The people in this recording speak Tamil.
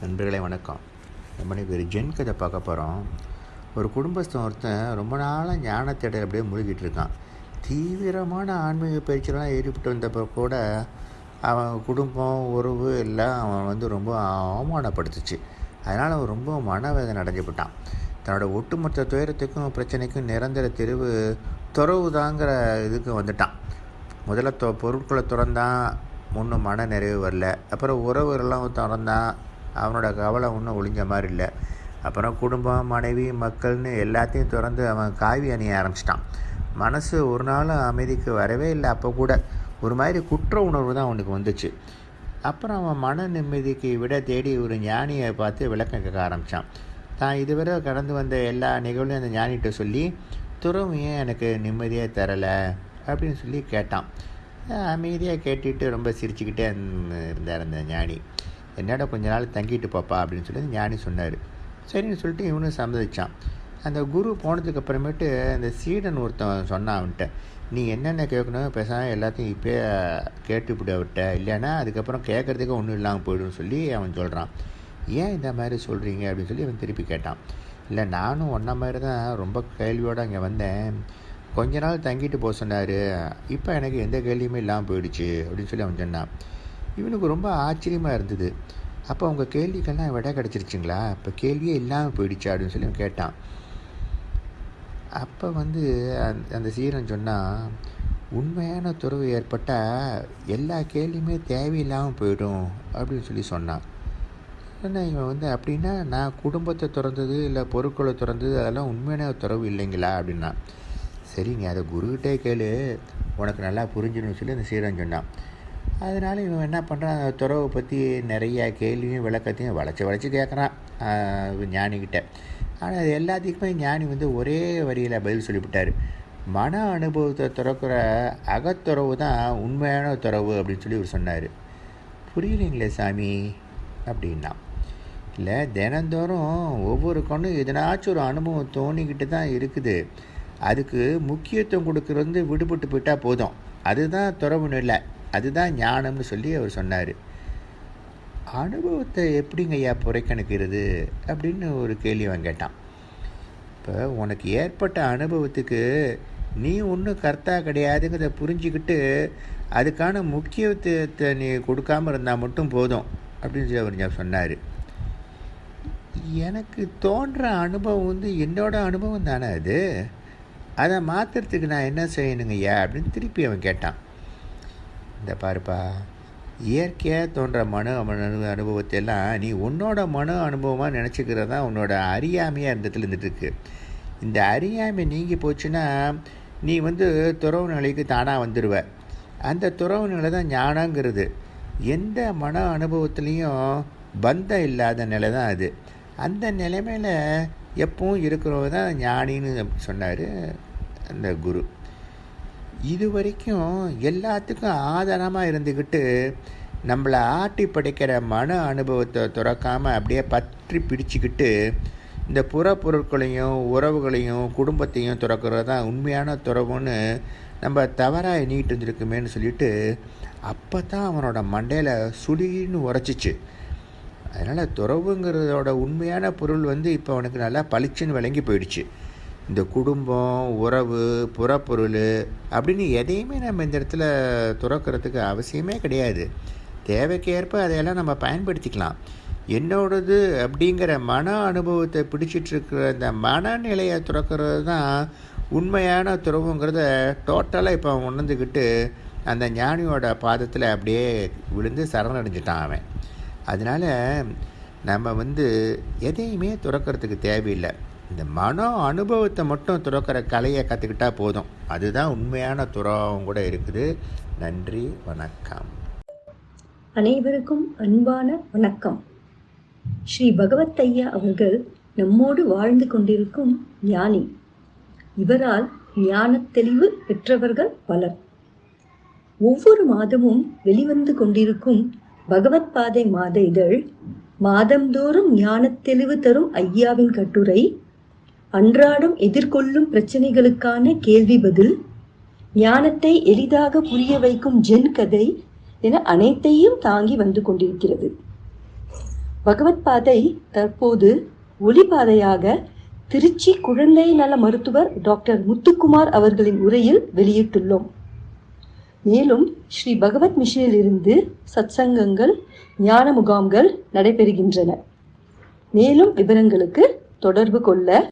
நண்பர்களே வணக்கம். நம்ம இன்னைக்கு ஒரு ஜென் கதை பார்க்க போகிறோம் ஒரு குடும்பஸ்தன் ஒருத்தன் ரொம்ப நாளாக ஞானத்தேடல் அப்படியே முழுகிட்டு இருக்கான். தீவிரமான ஆன்மீக பயிற்சியெல்லாம் ஈடுபட்டு வந்தப்போ கூட அவன் குடும்பம் உறவு எல்லாம் அவன் வந்து ரொம்ப அவமானப்படுத்துச்சு. அதனால் அவன் ரொம்ப மனவேதனை அடைஞ்சுப்பட்டான் தன்னோட ஒட்டுமொத்த துயரத்துக்கும் பிரச்சனைக்கும் நிரந்தர தெருவு துறவுதாங்கிற இதுக்கு வந்துட்டான். முதல்ல தொ பொருட்களை திறந்தான். ஒன்றும் மன நிறைவு வரல. அப்புறம் உறவுகள்லாம் திறந்தான். அவனோட கவலை ஒன்றும் ஒழிஞ்ச மாதிரி இல்லை. அப்புறம் குடும்பம் மனைவி மக்கள்னு எல்லாத்தையும் திறந்து அவன் காவி அணிய ஆரம்பிச்சிட்டான். மனசு ஒரு நாளும் அமைதிக்கு வரவே இல்லை. அப்போ கூட ஒரு மாதிரி குற்ற உணர்வு தான் அவனுக்கு வந்துச்சு. அப்புறம் அவன் மன நிம்மதிக்கு விட தேடி ஒரு ஞானியை பார்த்து விளக்கம் கேட்க ஆரம்பித்தான் தான் இதுவரை கடந்து வந்த எல்லா நிகழ்வுலையும் அந்த ஞானிகிட்ட சொல்லி துறவு ஏன் எனக்கு நிம்மதியாக தரலை? அப்படின்னு சொல்லி கேட்டான். அமைதியாக கேட்டுட்டு ரொம்ப சிரிச்சுக்கிட்டே இருந்தார் அந்த ஞானி. என்னடா கொஞ்ச நாள் தங்கிட்டு பாப்பா அப்படின்னு சொல்லி ஞானி சொன்னார். சரின்னு சொல்லிட்டு இவனும் சம்மதிச்சான். அந்த குரு போனதுக்கு அப்புறமேட்டு அந்த சீடன் ஒருத்தன் சொன்னான் அவன்கிட்ட நீ என்னென்ன கேட்கணும்? பேசாமல் எல்லாத்தையும் இப்போயே கேட்டுவிட்டு அவர்கிட்ட. இல்லைன்னா அதுக்கப்புறம் கேட்குறதுக்கு ஒன்றும் இல்லாமல் போய்டும்னு சொல்லி அவன் சொல்கிறான் ஏன் இந்த மாதிரி சொல்கிறீங்க அப்படின்னு சொல்லி அவன் திருப்பி கேட்டான். இல்லை நானும் ஒன்றை மாதிரி தான் ரொம்ப கேள்வியோடு அங்கே வந்தேன். கொஞ்ச நாள் தங்கிட்டு போக சொன்னார். இப்போ எனக்கு எந்த கேள்வியுமே இல்லாமல் போயிடுச்சு. அப்படின்னு சொல்லி அவன் சொன்னான். இவனுக்கு ரொம்ப ஆச்சரியமாக இருந்தது. அப்போ அவங்க கேள்விக்கெல்லாம் விட கிடச்சிருச்சுங்களா? இப்போ கேள்வியே இல்லாமல் போயிடுச்சு அப்படின்னு சொல்லி அவன் கேட்டான். அப்போ வந்து அந்த அந்த சீரன் சொன்னால் உண்மையான துறவு ஏற்பட்டால் எல்லா கேள்வியுமே தேவையில்லாமல் போயிடும் அப்படின்னு சொல்லி சொன்னான். என்ன இவன் வந்து அப்படின்னா நான் குடும்பத்தை திறந்தது இல்லை பொருட்களை திறந்தது அதெல்லாம் உண்மையான துறவு இல்லைங்களா? அப்படின்னா சரிங்க அதை குருக்கிட்டே கேளு. உனக்கு நல்லா புரிஞ்சிடணும்னு சொல்லி அந்த சீரன் சொன்னான். அதனால் இவன் என்ன பண்ணுறான் அந்த துறவை பற்றி நிறைய கேள்வியும் விளக்கத்தையும் வளைச்சி வளைச்சி கேட்குறான் ஞானிக்கிட்ட ஆனால் அது எல்லாத்துக்குமே ஞானி வந்து ஒரே வரியில் பதில் சொல்லிவிட்டார். மன அனுபவத்தை துறக்கிற அகத்துறவு தான் உண்மையான துறவு அப்படின்னு சொல்லி இவர் சொன்னார். புரியலைங்களே சாமி? அப்படின்னா. இல்லை தினந்தோறும் ஒவ்வொரு கண்ணும் எதனாச்சும் ஒரு அனுபவம் தோணிக்கிட்டு தான் இருக்குது. அதுக்கு முக்கியத்துவம் கொடுக்குறது விடுபட்டு போயிட்டால் போதும். அதுதான் துறவுன்னு இல்லை. அதுதான் ஞானம்னு சொல்லி அவர் சொன்னார். அனுபவத்தை எப்படிங்க ஐயா புறக்கணிக்கிறது அப்படின்னு ஒரு கேள்வி அவன் கேட்டான். இப்போ உனக்கு ஏற்பட்ட அனுபவத்துக்கு நீ ஒன்றும் கர்த்தா கிடையாதுங்கிறத புரிஞ்சுக்கிட்டு அதுக்கான முக்கியத்துவத்தை நீ கொடுக்காமல் இருந்தால் மட்டும் போதும் அப்படின்னு சொல்லி அவர் சொன்னார். எனக்கு தோன்ற அனுபவம் வந்து என்னோட அனுபவம் தானே அது? அதை மாற்றுறதுக்கு நான் என்ன செய்யணுங்கய்யா அப்படின்னு திருப்பி அவன் கேட்டான். இந்த பாருப்பா இயற்கையாக தோன்ற மன அனு அனுபவத்தை எல்லாம் நீ உன்னோட மன அனுபவமாக நினச்சிக்கிறது தான் உன்னோட அறியாமையாக இந்த இடத்துல இருந்துகிட்ருக்கு இந்த அறியாமை நீங்கி போச்சுன்னா நீ வந்து துறவு நிலைக்கு தானாக வந்துடுவ அந்த துறவு நிலை தான் ஞானங்கிறது. எந்த மன அனுபவத்துலேயும் பந்தம் இல்லாத நிலை தான் அது. அந்த நிலைமையில் எப்பவும் இருக்கிறவங்க தான் ஞானின்னு சொன்னார் அந்த குரு. இது வரைக்கும் எல்லாத்துக்கும் ஆதாரமாக இருந்துக்கிட்டு நம்மளை ஆட்டி படைக்கிற மன அனுபவத்தை துறக்காமல் அப்படியே பற்றி பிடிச்சிக்கிட்டு இந்த புற பொருட்களையும் உறவுகளையும் குடும்பத்தையும் துறக்கிறது தான் உண்மையான துறவுன்னு நம்ம தவறாக எண்ணிக்கிட்டு இருந்திருக்குமேன்னு சொல்லிட்டு அப்போ தான் அவனோட மண்டையில் சுடின்னு உரைச்சிச்சு. அதனால் துறவுங்கிறதோட உண்மையான பொருள் வந்து இப்போ அவனுக்கு நல்லா பளிச்சுன்னு விளங்கி போயிடுச்சு. இந்த குடும்பம் உறவு புறப்பொருள் அப்படின்னு எதையுமே நம்ம இந்த இடத்துல துறக்கிறதுக்கு அவசியமே கிடையாது. தேவைக்கு ஏற்ப அதையெல்லாம் நம்ம பயன்படுத்திக்கலாம். என்னோடது அப்படிங்கிற மன அனுபவத்தை பிடிச்சிட்ருக்கிற இந்த மனநிலையை துறக்கிறது தான் உண்மையான துறவுங்கிறத டோட்டலாக இப்போ அவன் உணர்ந்துக்கிட்டு அந்த ஞானியோட பாதத்தில் அப்படியே விழுந்து சரணடைஞ்சிட்டான் அவன். அதனால் நம்ம வந்து எதையுமே துறக்கிறதுக்கு தேவையில்லை. இந்த மன அனுபவத்தை மட்டும் துறக்கிற கலையை கற்றுக்கிட்டா போதும். அதுதான் உண்மையான துறவும் கூட இருக்குது. நன்றி வணக்கம். அனைவருக்கும் அன்பான வணக்கம். ஸ்ரீ பகவத் ஐயா அவர்கள் நம்மோடு வாழ்ந்து கொண்டிருக்கும் ஞானி. இவரால் ஞான தெளிவு பெற்றவர்கள் பலர். ஒவ்வொரு மாதமும் வெளிவந்து கொண்டிருக்கும் பகவத் பாதை மாத இதழ் மாதந்தோறும் ஞானத் தெளிவு தரும் ஐயாவின் கட்டுரை அன்றாடம் எதிர்கொள்ளும் பிரச்சனைகளுக்கான கேள்வி பதில் ஞானத்தை எளிதாக புரிய வைக்கும் ஜென் கதை என அனைத்தையும் தாங்கி வந்து கொண்டிருக்கிறது. பகவத் பாதை தற்போது ஒளிபாதையாக திருச்சி குழந்தை நல மருத்துவர் டாக்டர் முத்துக்குமார் அவர்களின் உரையில் வெளியிட்டுள்ளோம். மேலும் ஸ்ரீ பகவத் மிஷனிலிருந்து சத்சங்கங்கள் ஞான முகாம்கள் நடைபெறுகின்றன. மேலும் விவரங்களுக்கு தொடர்பு கொள்ள